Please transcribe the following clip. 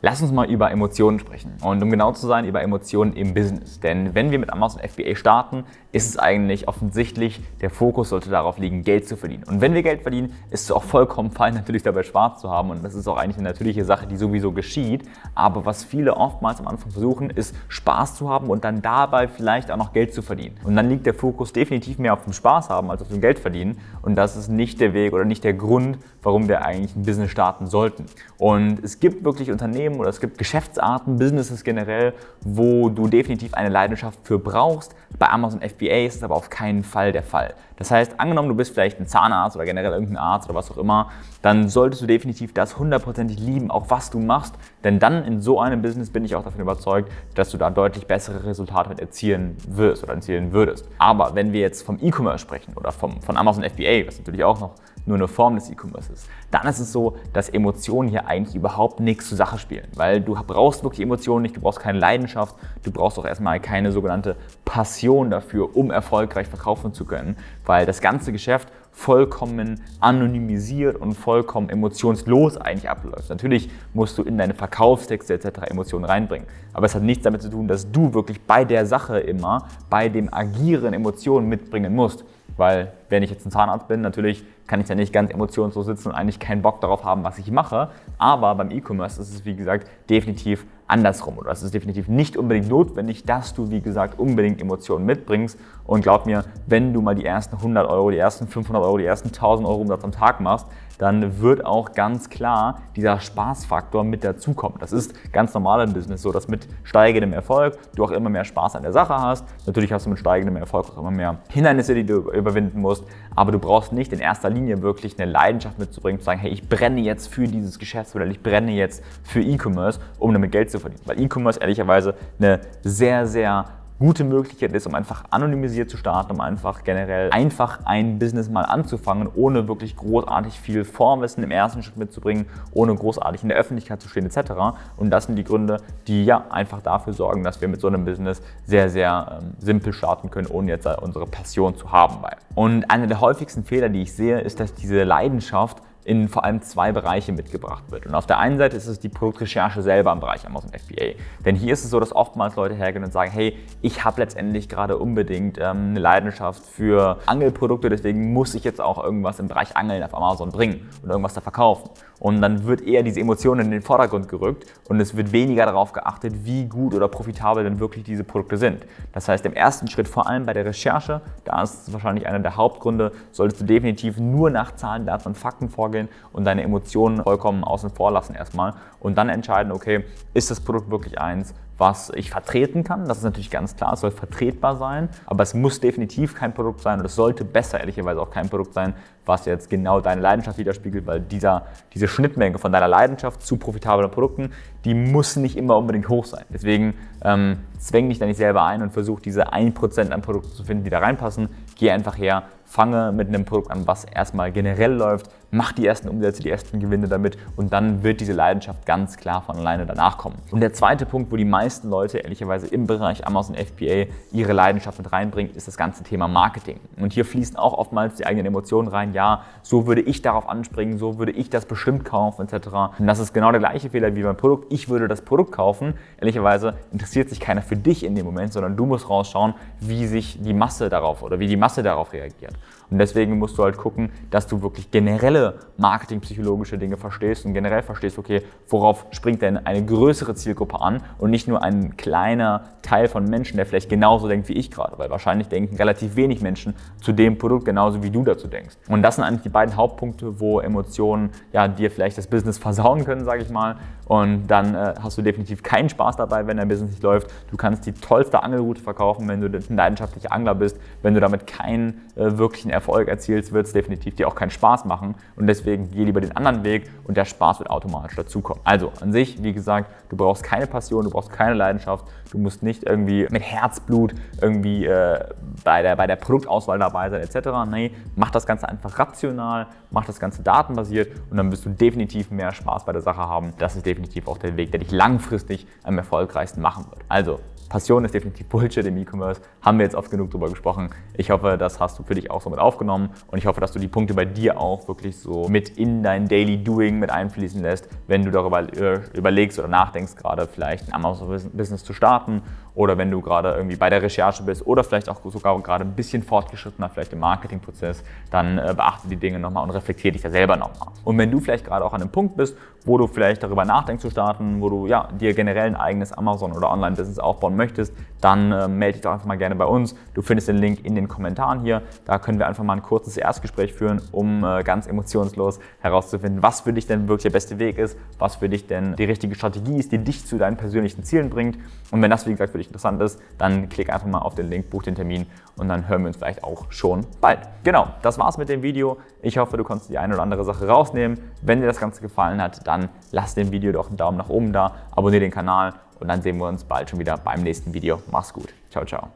Lass uns mal über Emotionen sprechen und um genau zu sein, über Emotionen im Business. Denn wenn wir mit Amazon FBA starten, ist es eigentlich offensichtlich, der Fokus sollte darauf liegen, Geld zu verdienen. Und wenn wir Geld verdienen, ist es auch vollkommen fein, natürlich dabei Spaß zu haben und das ist auch eigentlich eine natürliche Sache, die sowieso geschieht. Aber was viele oftmals am Anfang versuchen, ist Spaß zu haben und dann dabei vielleicht auch noch Geld zu verdienen. Und dann liegt der Fokus definitiv mehr auf dem Spaß haben als auf dem Geld verdienen und das ist nicht der Weg oder nicht der Grund, warum wir eigentlich ein Business starten sollten. Und es gibt wirklich Unternehmen, Unternehmen oder es gibt Geschäftsarten, Businesses generell, wo du definitiv eine Leidenschaft für brauchst. Bei Amazon FBA ist es aber auf keinen Fall der Fall. Das heißt, angenommen, du bist vielleicht ein Zahnarzt oder generell irgendein Arzt oder was auch immer, dann solltest du definitiv das hundertprozentig lieben, auch was du machst. Denn dann in so einem Business bin ich auch davon überzeugt, dass du da deutlich bessere Resultate mit erzielen wirst oder erzielen würdest. Aber wenn wir jetzt vom E-Commerce sprechen oder vom, von Amazon FBA, was natürlich auch noch nur eine Form des E-Commerce ist, dann ist es so, dass Emotionen hier eigentlich überhaupt nichts zur Sache spielen. Weil du brauchst wirklich Emotionen nicht, du brauchst keine Leidenschaft, du brauchst auch erstmal keine sogenannte Passion dafür, um erfolgreich verkaufen zu können, weil das ganze Geschäft vollkommen anonymisiert und vollkommen emotionslos eigentlich abläuft. Natürlich musst du in deine Verkaufstexte etc. Emotionen reinbringen, aber es hat nichts damit zu tun, dass du wirklich bei der Sache immer, bei dem Agieren Emotionen mitbringen musst. Weil wenn ich jetzt ein Zahnarzt bin, natürlich kann ich ja nicht ganz emotionslos sitzen und eigentlich keinen Bock darauf haben, was ich mache. Aber beim E-Commerce ist es, wie gesagt, definitiv andersrum. Oder es ist definitiv nicht unbedingt notwendig, dass du, wie gesagt, unbedingt Emotionen mitbringst. Und glaub mir, wenn du mal die ersten 100 Euro, die ersten 500 Euro, die ersten 1000 Euro Umsatz am Tag machst, dann wird auch ganz klar dieser Spaßfaktor mit dazukommen. Das ist ganz normal im Business so, dass mit steigendem Erfolg du auch immer mehr Spaß an der Sache hast. Natürlich hast du mit steigendem Erfolg auch immer mehr Hindernisse, die du überwinden musst, aber du brauchst nicht in erster Linie wirklich eine Leidenschaft mitzubringen, zu sagen, hey, ich brenne jetzt für dieses Geschäftsmodell, ich brenne jetzt für E-Commerce, um damit Geld zu verdienen. Weil E-Commerce ehrlicherweise eine sehr, sehr gute Möglichkeit ist, um einfach anonymisiert zu starten, um einfach generell einfach ein Business mal anzufangen, ohne wirklich großartig viel Vorwissen im ersten Schritt mitzubringen, ohne großartig in der Öffentlichkeit zu stehen etc. Und das sind die Gründe, die ja einfach dafür sorgen, dass wir mit so einem Business sehr, sehr ähm, simpel starten können, ohne jetzt unsere Passion zu haben. Und einer der häufigsten Fehler, die ich sehe, ist, dass diese Leidenschaft in vor allem zwei Bereiche mitgebracht wird. Und auf der einen Seite ist es die Produktrecherche selber im Bereich Amazon FBA. Denn hier ist es so, dass oftmals Leute hergehen und sagen, hey, ich habe letztendlich gerade unbedingt ähm, eine Leidenschaft für Angelprodukte, deswegen muss ich jetzt auch irgendwas im Bereich Angeln auf Amazon bringen und irgendwas da verkaufen. Und dann wird eher diese Emotion in den Vordergrund gerückt und es wird weniger darauf geachtet, wie gut oder profitabel denn wirklich diese Produkte sind. Das heißt, im ersten Schritt, vor allem bei der Recherche, da ist wahrscheinlich einer der Hauptgründe, solltest du definitiv nur nach Zahlen, Daten und Fakten vorgehen und deine Emotionen vollkommen außen vor lassen erstmal und dann entscheiden, okay, ist das Produkt wirklich eins, was ich vertreten kann. Das ist natürlich ganz klar, es soll vertretbar sein, aber es muss definitiv kein Produkt sein und es sollte besser ehrlicherweise auch kein Produkt sein, was jetzt genau deine Leidenschaft widerspiegelt, weil dieser, diese Schnittmenge von deiner Leidenschaft zu profitablen Produkten, die muss nicht immer unbedingt hoch sein. Deswegen ähm, zwäng dich da nicht selber ein und versuch diese 1% an Produkten zu finden, die da reinpassen. Geh einfach her, fange mit einem Produkt an, was erstmal generell läuft, mach die ersten Umsätze, die ersten Gewinne damit und dann wird diese Leidenschaft ganz klar von alleine danach kommen. Und der zweite Punkt, wo die meisten Leute ehrlicherweise im Bereich Amazon FBA ihre Leidenschaft mit reinbringen, ist das ganze Thema Marketing. Und hier fließen auch oftmals die eigenen Emotionen rein. Ja, so würde ich darauf anspringen, so würde ich das bestimmt kaufen etc. Und das ist genau der gleiche Fehler wie beim Produkt. Ich würde das Produkt kaufen. Ehrlicherweise interessiert sich keiner für dich in dem Moment, sondern du musst rausschauen, wie sich die Masse darauf oder wie die Masse darauf reagiert. Und deswegen musst du halt gucken, dass du wirklich generelle marketingpsychologische Dinge verstehst und generell verstehst, okay, worauf springt denn eine größere Zielgruppe an und nicht nur ein kleiner Teil von Menschen, der vielleicht genauso denkt wie ich gerade, weil wahrscheinlich denken relativ wenig Menschen zu dem Produkt genauso wie du dazu denkst. Und das sind eigentlich die beiden Hauptpunkte, wo Emotionen ja dir vielleicht das Business versauen können, sage ich mal. Und dann äh, hast du definitiv keinen Spaß dabei, wenn dein Business nicht läuft. Du kannst die tollste Angelroute verkaufen, wenn du ein leidenschaftlicher Angler bist. Wenn du damit keinen äh, wirklichen Erfolg erzielst, wird es definitiv dir auch keinen Spaß machen. Und deswegen geh lieber den anderen Weg und der Spaß wird automatisch dazukommen. Also an sich, wie gesagt, du brauchst keine Passion, du brauchst keine Leidenschaft. Du musst nicht irgendwie mit Herzblut irgendwie äh, bei, der, bei der Produktauswahl dabei sein etc. Nee, mach das Ganze einfach rational, mach das Ganze datenbasiert und dann wirst du definitiv mehr Spaß bei der Sache haben. Das ist definitiv auch der Weg, der dich langfristig am erfolgreichsten machen wird. Also Passion ist definitiv Bullshit im E-Commerce. Haben wir jetzt oft genug drüber gesprochen. Ich hoffe, das hast du für dich auch so mit aufgenommen und ich hoffe, dass du die Punkte bei dir auch wirklich so mit in dein Daily Doing mit einfließen lässt, wenn du darüber überlegst oder nachdenkst, gerade vielleicht ein Amazon-Business zu starten oder wenn du gerade irgendwie bei der Recherche bist oder vielleicht auch sogar gerade ein bisschen fortgeschrittener, vielleicht im Marketingprozess, dann äh, beachte die Dinge nochmal und reflektiere dich da selber nochmal. Und wenn du vielleicht gerade auch an einem Punkt bist, wo du vielleicht darüber nachdenkst zu starten, wo du ja, dir generell ein eigenes Amazon- oder Online-Business aufbauen möchtest, dann äh, melde dich doch einfach mal gerne bei uns. Du findest den Link in den Kommentaren hier. Da können wir einfach mal ein kurzes Erstgespräch führen, um äh, ganz emotionslos herauszufinden, was für dich denn wirklich der beste Weg ist, was für dich denn die richtige Strategie ist, die dich zu deinen persönlichen Zielen bringt. Und wenn das, wie gesagt, für dich interessant ist, dann klick einfach mal auf den Link, buch den Termin und dann hören wir uns vielleicht auch schon bald. Genau, das war's mit dem Video. Ich hoffe, du konntest die eine oder andere Sache rausnehmen. Wenn dir das Ganze gefallen hat, dann lass dem Video doch einen Daumen nach oben da, abonniere den Kanal und dann sehen wir uns bald schon wieder beim nächsten Video. Mach's gut. Ciao, ciao.